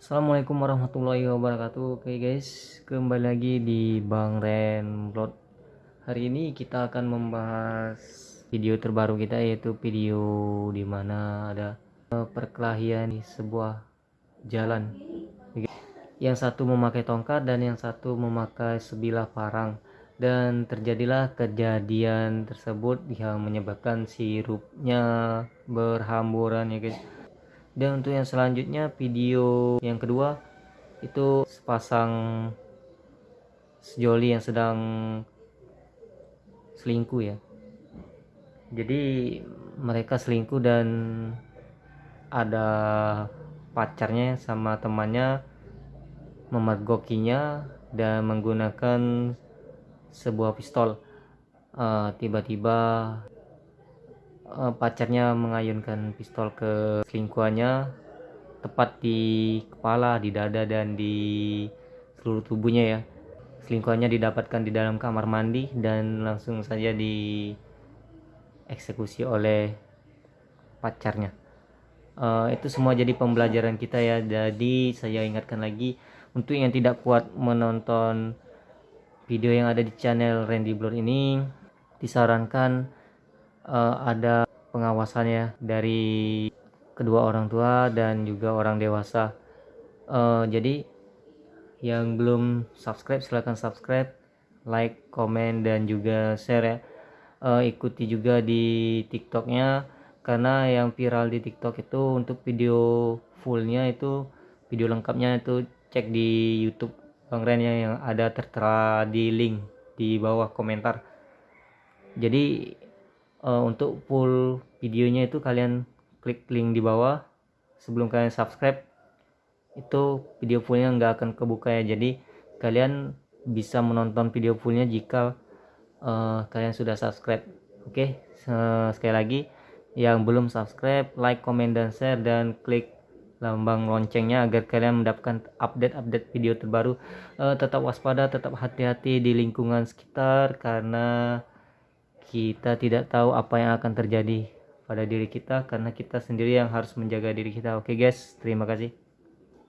Assalamualaikum warahmatullahi wabarakatuh. Oke guys kembali lagi di Bang Ren Vlog. Hari ini kita akan membahas video terbaru kita yaitu video di mana ada eh, perkelahian di sebuah jalan. Yang satu memakai tongkat dan yang satu memakai sebilah parang. Dan terjadilah kejadian tersebut yang menyebabkan sirupnya berhamburan ya guys dan untuk yang selanjutnya video yang kedua itu sepasang sejoli yang sedang selingkuh ya. Jadi mereka selingkuh dan ada pacarnya sama temannya memergokinya dan menggunakan sebuah pistol. Eh, tiba-tiba uh, uh, pacarnya mengayunkan pistol ke selingkuhannya tepat di kepala, di dada dan di seluruh tubuhnya ya. Selingkuhannya didapatkan di dalam kamar mandi dan langsung saja dieksekusi oleh pacarnya. Uh, itu semua jadi pembelajaran kita ya. Jadi saya ingatkan lagi untuk yang tidak kuat menonton video yang ada di channel Randy Blur ini disarankan uh, ada pengawasannya dari kedua orang tua dan juga orang dewasa. Uh, jadi yang belum subscribe silahkan subscribe like komen dan juga share ya. Uh, ikuti juga di tiktoknya karena yang viral di tiktok itu untuk video fullnya itu video lengkapnya itu cek di youtube. Bang Ren yang ada tertera di link di bawah komentar. Jadi uh, untuk full videonya itu kalian klik link di bawah. Sebelum kalian subscribe itu video fullnya nggak akan kebuka ya. Jadi kalian bisa menonton video fullnya jika uh, kalian sudah subscribe. Oke okay? sekali lagi yang belum subscribe like comment dan share dan klik lambang loncengnya agar kalian mendapatkan update-update video terbaru. Uh, tetap waspada tetap hati-hati di lingkungan sekitar karena kita tidak tahu apa yang akan terjadi pada diri kita karena kita sendiri yang harus menjaga diri kita. Oke guys. Terima kasih